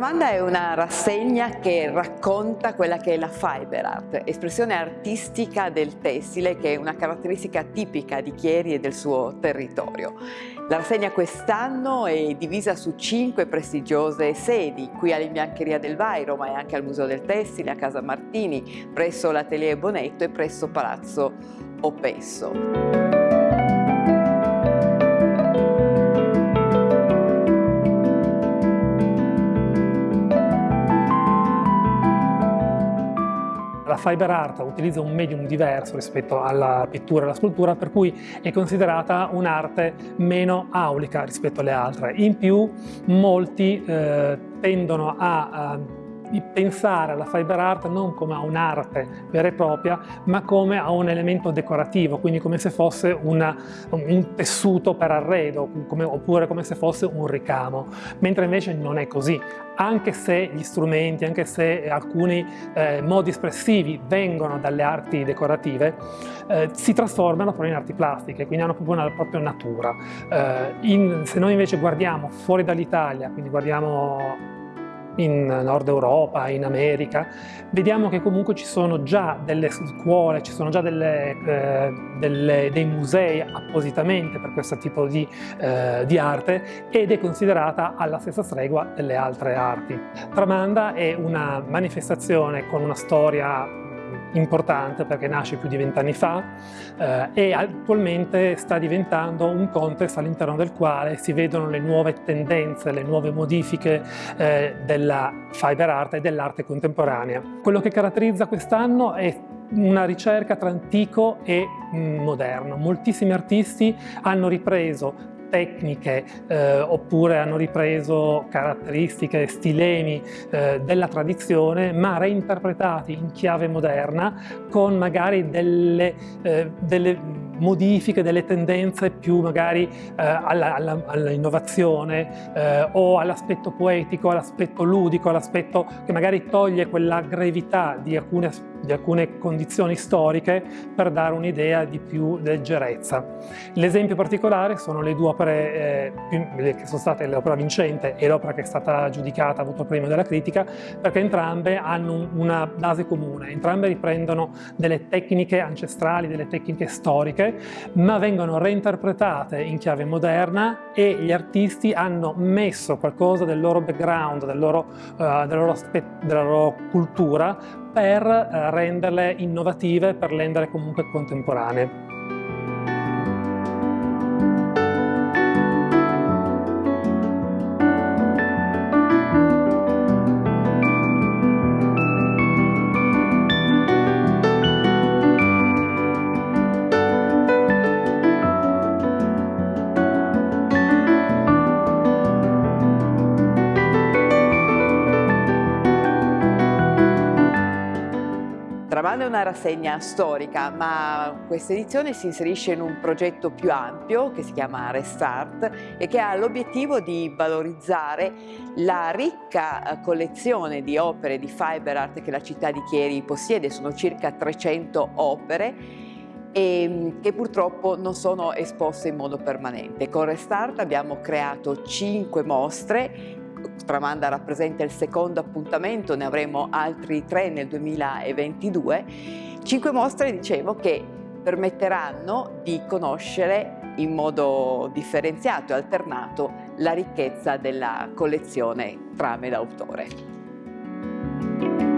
Tramanda è una rassegna che racconta quella che è la fiber art, espressione artistica del tessile che è una caratteristica tipica di Chieri e del suo territorio. La rassegna quest'anno è divisa su cinque prestigiose sedi, qui all'Imbiancheria del Vairo, ma anche al Museo del Tessile, a Casa Martini, presso l'Atelier Bonetto e presso Palazzo Opesso. La fiber art utilizza un medium diverso rispetto alla pittura e alla scultura, per cui è considerata un'arte meno aulica rispetto alle altre. In più, molti eh, tendono a, a di pensare alla fiber art non come a un'arte vera e propria, ma come a un elemento decorativo, quindi come se fosse una, un tessuto per arredo, come, oppure come se fosse un ricamo, mentre invece non è così. Anche se gli strumenti, anche se alcuni eh, modi espressivi vengono dalle arti decorative, eh, si trasformano poi in arti plastiche, quindi hanno proprio una propria natura. Eh, in, se noi invece guardiamo fuori dall'Italia, quindi guardiamo in Nord Europa, in America, vediamo che comunque ci sono già delle scuole, ci sono già delle, eh, delle, dei musei appositamente per questo tipo di, eh, di, arte ed è considerata alla stessa stregua delle altre arti. Tramanda è una manifestazione con una storia importante perché nasce più di vent'anni fa eh, e attualmente sta diventando un contesto all'interno del quale si vedono le nuove tendenze, le nuove modifiche eh, della fiber art e dell'arte contemporanea. Quello che caratterizza quest'anno è una ricerca tra antico e mm, moderno. Moltissimi artisti hanno ripreso tecniche eh, oppure hanno ripreso caratteristiche, stilemi eh, della tradizione ma reinterpretati in chiave moderna con magari delle, eh, delle modifiche delle tendenze più magari eh, all'innovazione all eh, o all'aspetto poetico, all'aspetto ludico, all'aspetto che magari toglie quella grevità di alcune, di alcune condizioni storiche per dare un'idea di più leggerezza. L'esempio particolare sono le due opere eh, che sono state l'opera vincente e l'opera che è stata giudicata, ha avuto il premio della critica, perché entrambe hanno una base comune, entrambe riprendono delle tecniche ancestrali, delle tecniche storiche ma vengono reinterpretate in chiave moderna e gli artisti hanno messo qualcosa del loro background, del loro, uh, della, loro della, loro cultura per uh, renderle innovative, per renderle comunque contemporanee. Tramando è una rassegna storica, ma questa edizione si inserisce in un progetto più ampio che si chiama Restart e che ha l'obiettivo di valorizzare la ricca eh, collezione di opere di fiber art che la città di Chieri possiede, sono circa 300 opere e mm, che purtroppo non sono esposte in modo permanente. Con Restart abbiamo creato 5 mostre Tramanda rappresenta il secondo appuntamento, ne avremo altri tre nel 2022. Cinque mostre, dicevo, che permetteranno di conoscere in modo differenziato e alternato la ricchezza della collezione trame d'autore.